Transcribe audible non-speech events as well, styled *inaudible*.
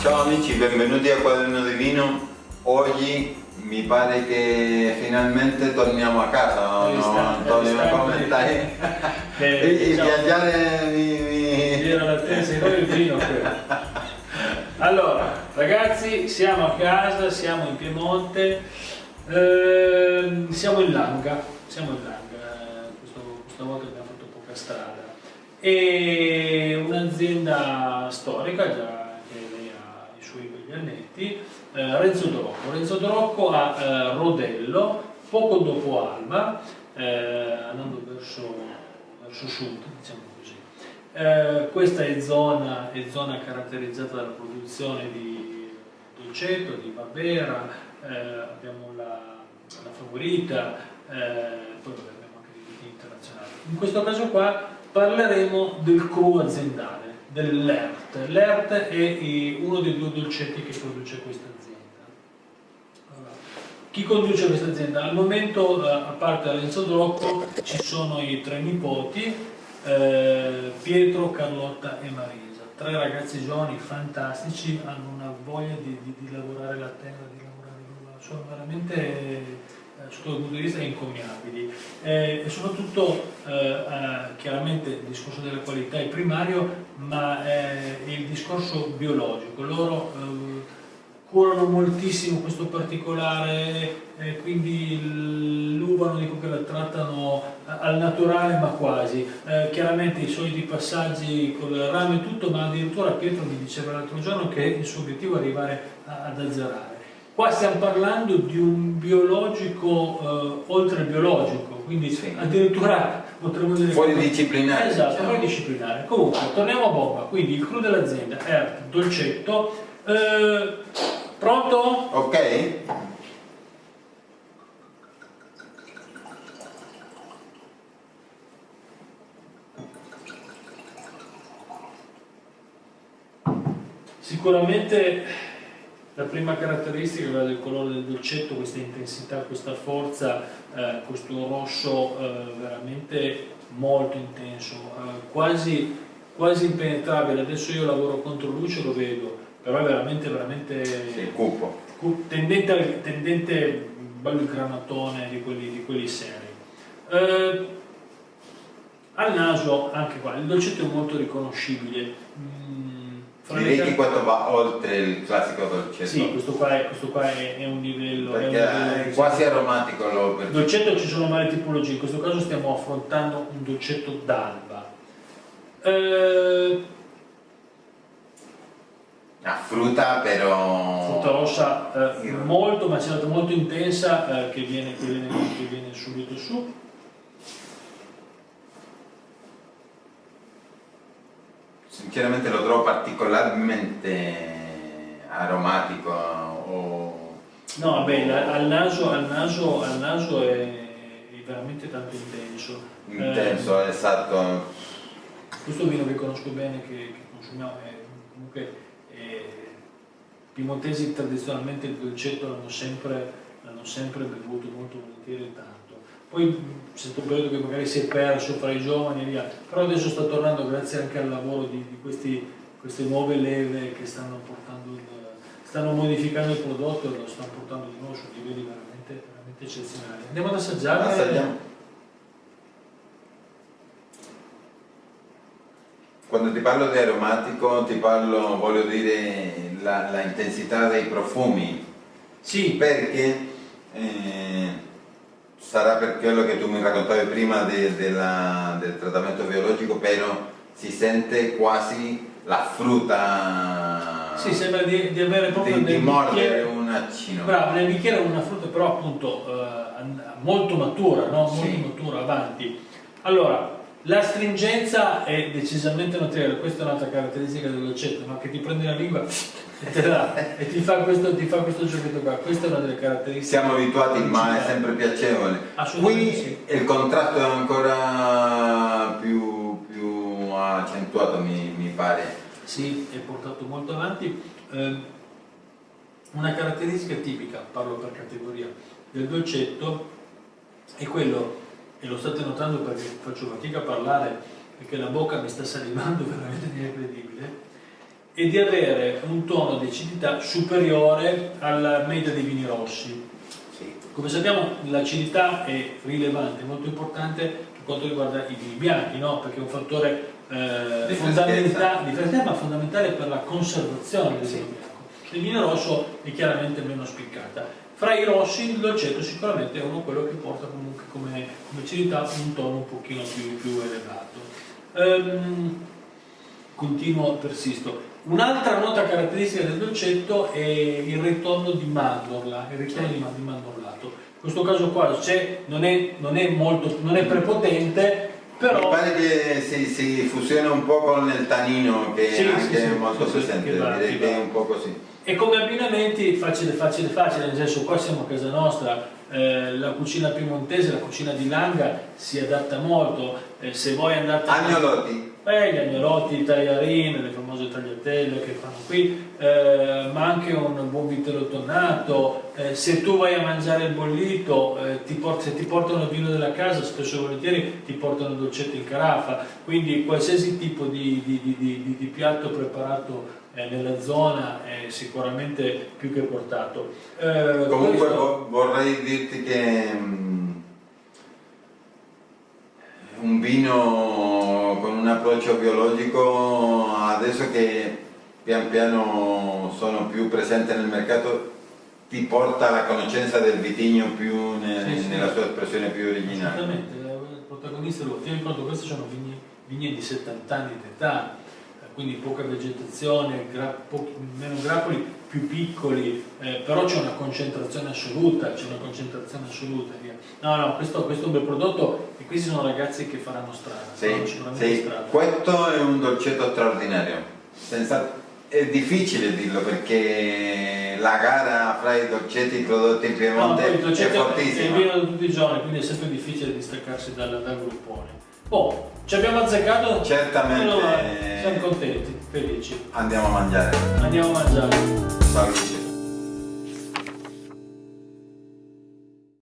Ciao amici, benvenuti a Quaderno di Vino. Oggi mi pare che finalmente torniamo a casa, no, no Antonio? Come stai? *laughs* Beh, e diciamo, viaggiare mi... mi... L'attesa di noi il vino *laughs* Allora, ragazzi, siamo a casa, siamo in Piemonte, eh, siamo in Langa, siamo in Langa, Questo, questa volta abbiamo fatto poca strada. E un'azienda storica già gli annetti, eh, Renzo Dorocco. Renzo Dorocco a eh, Rodello, poco dopo Alba, eh, andando verso, verso sud, diciamo così. Eh, questa è zona, è zona, caratterizzata dalla produzione di dolcetto, di Barbera, eh, abbiamo la, la favorita, poi abbiamo anche dei vini internazionali. In questo caso qua parleremo del cru aziendale dell'ERT. L'ERT è uno dei due dolcetti che produce questa azienda. Allora, chi conduce questa azienda? Al momento, eh, a parte Renzo Drocco, ci sono i tre nipoti, eh, Pietro, Carlotta e Marisa. Tre ragazzi giovani fantastici, hanno una voglia di, di, di lavorare la terra, di lavorare sono veramente sotto il punto di vista incommiabili eh, e soprattutto eh, eh, chiaramente il discorso della qualità è primario ma eh, il discorso biologico. Loro eh, curano moltissimo questo particolare quindi l'uva non dico che la trattano al naturale ma quasi. Eh, chiaramente i soliti passaggi con il rame e tutto ma addirittura Pietro mi diceva l'altro giorno che il suo obiettivo è arrivare ad azzerare Qua stiamo parlando di un biologico eh, oltre biologico, quindi sì. addirittura potremmo dire... Fuori disciplinare. Esatto, diciamo. fuori disciplinare. Comunque, torniamo a bomba, quindi il cru dell'azienda è dolcetto. Eh, pronto? Ok. Sicuramente la prima caratteristica è quella del colore del dolcetto, questa intensità, questa forza, eh, questo rosso eh, veramente molto intenso, eh, quasi, quasi, impenetrabile. Adesso io lavoro contro luce, lo vedo, però è veramente, veramente sì, cupo. tendente, tendente bello granatone di quelli, di quelli seri. Eh, al naso, anche qua, il dolcetto è molto riconoscibile. Mm, Direi che questo va oltre il classico dolcetto. Sì, questo qua è, questo qua è, è un livello... Perché è, un livello è quasi aromatico. Lo il dolcetto ci sono varie tipologie, in questo caso stiamo affrontando un dolcetto d'alba. Eh, a frutta però... Frutta rossa eh, molto macerata, molto intensa eh, che, viene, che, viene, che viene subito su. Sinceramente lo trovo particolarmente aromatico o... no vabbè al naso, al naso, al naso è, è, veramente tanto intenso. Intenso, eh, esatto. questo vino che conosco bene che, che consumiamo è comunque è, piemontesi tradizionalmente il dolcetto l'hanno sempre, sempre bevuto molto volentieri tanto poi c'è stato un periodo che magari si è perso fra i giovani e via, però adesso sta tornando grazie anche al lavoro di, di questi, queste nuove leve che stanno portando, il, stanno modificando il prodotto e lo stanno portando di nuovo su livelli veramente, veramente eccezionali. Andiamo ad assaggiare. Assaggiamo. Quando ti parlo di aromatico ti parlo, voglio dire, la, la intensità dei profumi. Sì. Perché eh, sarà per quello che tu mi raccontavi prima de, de la, del trattamento biologico, però si sente quasi la frutta. Sì, sembra di, di avere proprio di, di mordere un accino. Bravo, nel bicchiere una frutta però appunto eh, molto matura, no? molto sì. matura, avanti. Allora, la stringenza è decisamente notevole, questa è un'altra caratteristica del dolcetto, no? che ti prendi la lingua *laughs* e, la, e ti, fa questo, ti, fa questo, giochetto qua, questa è una delle caratteristiche. Siamo abituati, ma è sempre piacevole. Qui sì. il contratto è ancora più, più accentuato, mi, mi, pare. Sì, è portato molto avanti. Eh, una caratteristica tipica, parlo per categoria, del dolcetto è quello e lo state notando perché faccio fatica a parlare perché la bocca mi sta salivando *laughs* veramente incredibile, e di avere un tono di acidità superiore alla media dei vini rossi. Sì. Come sappiamo l'acidità è rilevante, molto importante per quanto riguarda i vini bianchi, no? perché è un fattore eh, fondamentale, ma fondamentale per la conservazione del vino bianco. Il vino rosso è chiaramente meno spiccata. Fra i rossi il dolcetto sicuramente è uno quello che porta comunque come, come acidità un tono un pochino più, più elevato. Ehm, continuo, persisto. Un'altra nota caratteristica del dolcetto è il ritorno di mandorla, il ritorno di, ma- di mandorlato. In questo caso qua non, è, non, è molto, non è prepotente, però... Mi pare che si, si fusiona un po' con il tanino che Sì, è anche sì, sì, molto presente, direi che è un po' così. E come abbinamenti facile, facile, facile, nel senso qua siamo a casa nostra, eh, la cucina piemontese, la cucina di Langa si adatta molto, eh, se voi andate... Agnolotti, Eh, gli agnolotti, i tagliarini, le famose tagliatelle che fanno qui, eh, ma anche un buon vitello tonnato. eh, se tu vai a mangiare il bollito, eh, ti se ti portano il vino della casa, spesso e volentieri ti portano dolcetto in carafa. Quindi qualsiasi tipo di, di- di- di- piatto preparato eh, nella zona è sicuramente più che portato. Eh, Comunque questo- vo- vorrei dirti che mm, un vino approccio biologico adesso che pian piano sono più presente nel mercato ti porta alla conoscenza del vitigno più ne- Sì, sì. nella sua espressione più originale. Esattamente, il protagonista lo tieni conto, queste sono vigne, vigne di 70 anni d'età, eh, quindi poca vegetazione, gra- pochi- meno grappoli, più piccoli, eh, però c'è una concentrazione assoluta, c'è una concentrazione assoluta. No, no, questo, questo è un bel prodotto e questi sono ragazzi che faranno strada, Sì, sicuramente sì. strada. Questo è un dolcetto straordinario. Senza- È difficile dirlo perché la gara fra i dolcetti prodotti in No, Piemonte il è è fortissima. vino di tutti i giorni, quindi è sempre difficile distaccarsi dal, dal gruppone. Oh, ci abbiamo azzeccato? Certamente. Allora, siamo contenti, felici. Andiamo a mangiare. Andiamo a mangiare. Salute.